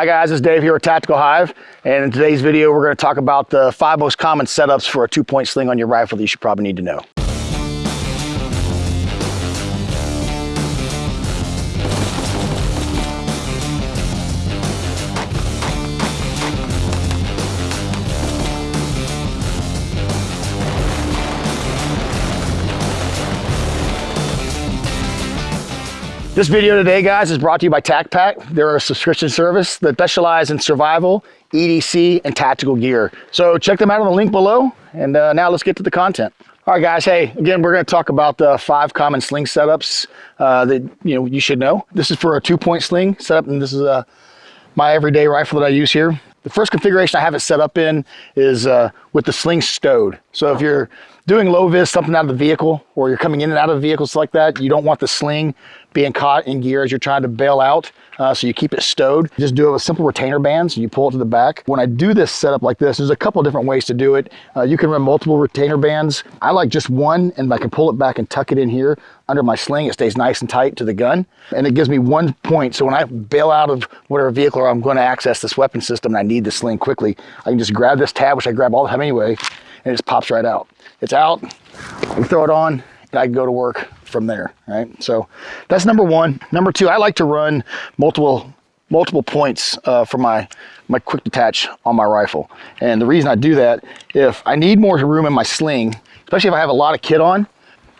Hi guys, it's Dave here at Tactical Hive, and in today's video we're going to talk about the five most common setups for a two-point sling on your rifle that you should probably need to know. This video today, guys, is brought to you by TacPack. They're a subscription service that specializes in survival, EDC, and tactical gear. So check them out on the link below. And uh, now let's get to the content. All right, guys. Hey, again, we're going to talk about the five common sling setups uh, that you know you should know. This is for a two-point sling setup, and this is uh, my everyday rifle that I use here. The first configuration I have it set up in is uh, with the sling stowed. So if you're doing low vis, something out of the vehicle, or you're coming in and out of vehicles like that, you don't want the sling being caught in gear as you're trying to bail out. Uh, so you keep it stowed. Just do it with simple retainer bands and you pull it to the back. When I do this setup like this, there's a couple different ways to do it. Uh, you can run multiple retainer bands. I like just one and I can pull it back and tuck it in here under my sling. It stays nice and tight to the gun. And it gives me one point. So when I bail out of whatever vehicle I'm going to access this weapon system and I need the sling quickly, I can just grab this tab, which I grab all the time anyway, and it just pops right out. It's out, I throw it on, and I can go to work from there, right? So that's number one. Number two, I like to run multiple multiple points uh, for my my quick detach on my rifle. And the reason I do that, if I need more room in my sling, especially if I have a lot of kit on,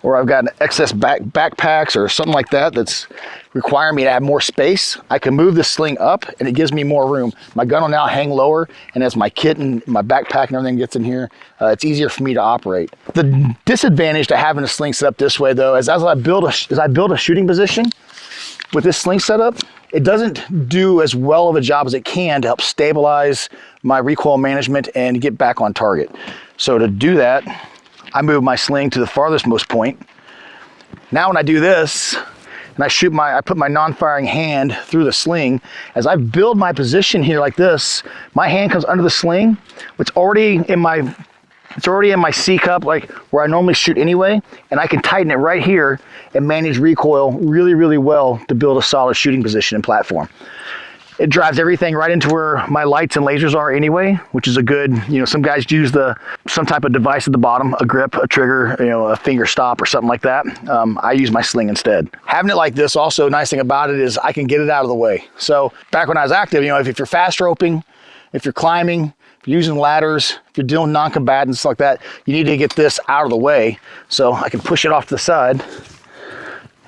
or I've got an excess back backpacks or something like that that's requiring me to have more space, I can move the sling up and it gives me more room. My gun will now hang lower and as my kit and my backpack and everything gets in here, uh, it's easier for me to operate. The disadvantage to having a sling set up this way though is as I build a, as I build a shooting position with this sling setup, it doesn't do as well of a job as it can to help stabilize my recoil management and get back on target. So to do that, I move my sling to the farthest most point. Now when I do this, and I shoot my, I put my non-firing hand through the sling, as I build my position here like this, my hand comes under the sling, it's already in my, it's already in my C cup, like where I normally shoot anyway, and I can tighten it right here and manage recoil really, really well to build a solid shooting position and platform. It drives everything right into where my lights and lasers are anyway, which is a good, you know, some guys use the some type of device at the bottom, a grip, a trigger, you know, a finger stop or something like that. Um, I use my sling instead. Having it like this, also nice thing about it is I can get it out of the way. So back when I was active, you know, if, if you're fast roping, if you're climbing, if you're using ladders, if you're doing non-combatants like that, you need to get this out of the way. So I can push it off to the side.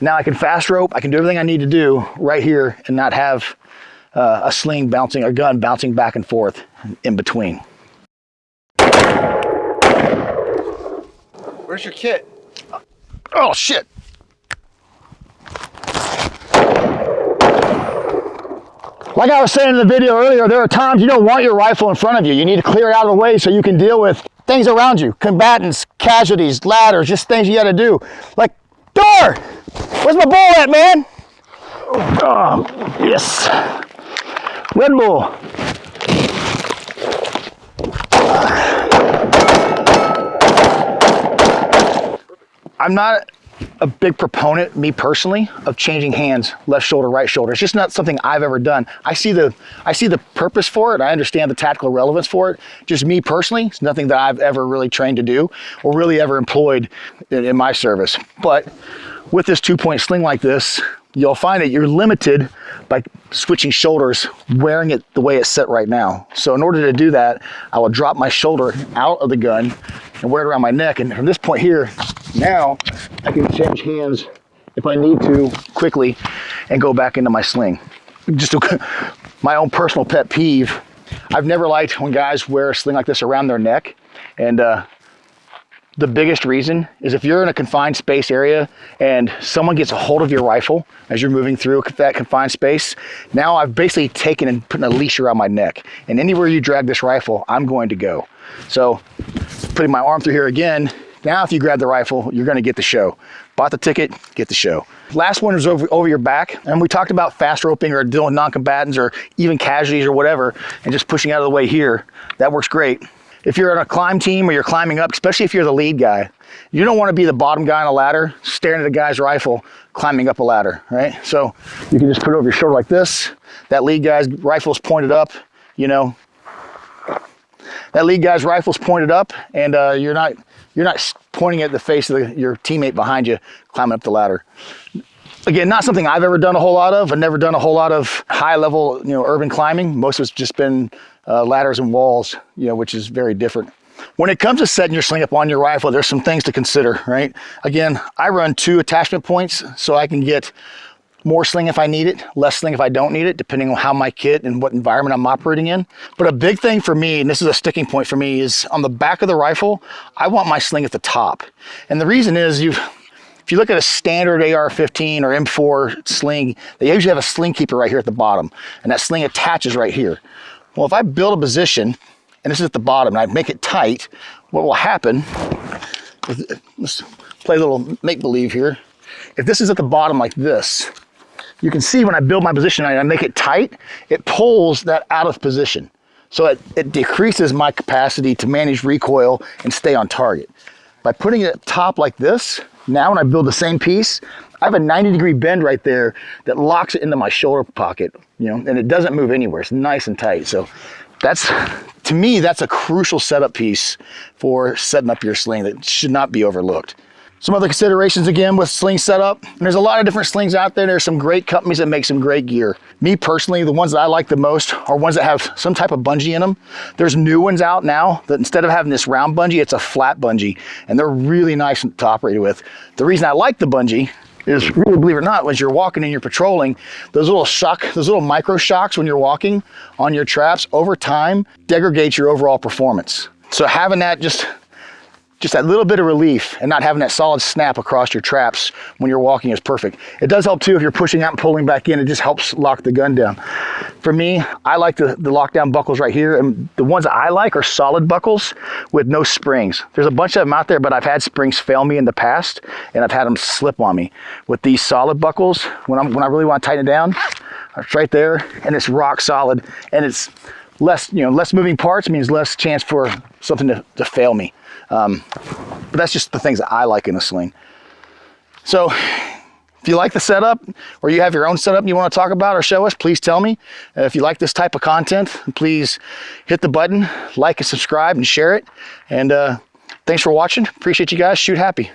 Now I can fast rope, I can do everything I need to do right here and not have uh, a sling bouncing, a gun bouncing back and forth in between. Where's your kit? Oh shit! Like I was saying in the video earlier, there are times you don't want your rifle in front of you. You need to clear it out of the way so you can deal with things around you. Combatants, casualties, ladders, just things you gotta do. Like, door! Where's my bowl at, man? Oh, yes. Red more. I'm not a big proponent, me personally, of changing hands, left shoulder, right shoulder. It's just not something I've ever done. I see the I see the purpose for it. I understand the tactical relevance for it. Just me personally, it's nothing that I've ever really trained to do or really ever employed in, in my service. But with this two-point sling like this, you'll find that you're limited by switching shoulders, wearing it the way it's set right now. So in order to do that, I will drop my shoulder out of the gun and wear it around my neck. And from this point here, now I can change hands if I need to quickly and go back into my sling. Just a, my own personal pet peeve. I've never liked when guys wear a sling like this around their neck. And uh, the biggest reason is if you're in a confined space area and someone gets a hold of your rifle as you're moving through that confined space, now I've basically taken and put a leash around my neck. And anywhere you drag this rifle, I'm going to go. So putting my arm through here again, now if you grab the rifle, you're gonna get the show. Bought the ticket, get the show. Last one is over, over your back. And we talked about fast roping or dealing non-combatants or even casualties or whatever, and just pushing out of the way here. That works great. If you're on a climb team or you're climbing up, especially if you're the lead guy, you don't want to be the bottom guy on a ladder staring at a guy's rifle climbing up a ladder, right? So you can just put it over your shoulder like this. That lead guy's rifle's pointed up, you know. That lead guy's rifle's pointed up and uh, you're not you're not pointing at the face of the, your teammate behind you climbing up the ladder. Again, not something I've ever done a whole lot of. I've never done a whole lot of high level, you know, urban climbing. Most of it's just been uh, ladders and walls, you know, which is very different. When it comes to setting your sling up on your rifle, there's some things to consider, right? Again, I run two attachment points so I can get more sling if I need it, less sling if I don't need it, depending on how my kit and what environment I'm operating in. But a big thing for me, and this is a sticking point for me, is on the back of the rifle, I want my sling at the top. And the reason is you if you look at a standard AR-15 or M4 sling, they usually have a sling keeper right here at the bottom, and that sling attaches right here. Well, if I build a position, and this is at the bottom, and I make it tight, what will happen, let's play a little make-believe here. If this is at the bottom like this, you can see when I build my position and I make it tight, it pulls that out of position. So it, it decreases my capacity to manage recoil and stay on target. By putting it top like this, now when I build the same piece, I have a 90 degree bend right there that locks it into my shoulder pocket, you know, and it doesn't move anywhere. It's nice and tight. So that's, to me, that's a crucial setup piece for setting up your sling that should not be overlooked. Some other considerations again with sling setup. And there's a lot of different slings out there. There's some great companies that make some great gear. Me personally, the ones that I like the most are ones that have some type of bungee in them. There's new ones out now that instead of having this round bungee, it's a flat bungee. And they're really nice to operate with. The reason I like the bungee is really believe it or not, when you're walking and you're patrolling, those little shock, those little micro shocks when you're walking on your traps over time degrade your overall performance. So having that just just that little bit of relief and not having that solid snap across your traps when you're walking is perfect. It does help too if you're pushing out and pulling back in, it just helps lock the gun down. For me, I like the, the lockdown buckles right here and the ones that I like are solid buckles with no springs. There's a bunch of them out there, but I've had springs fail me in the past and I've had them slip on me. With these solid buckles, when, I'm, when I really want to tighten it down, it's right there and it's rock solid and it's less, you know, less moving parts means less chance for something to, to fail me. Um, but that's just the things that I like in a sling. So if you like the setup or you have your own setup you want to talk about or show us, please tell me. Uh, if you like this type of content, please hit the button, like and subscribe and share it. And uh, thanks for watching. Appreciate you guys. Shoot happy.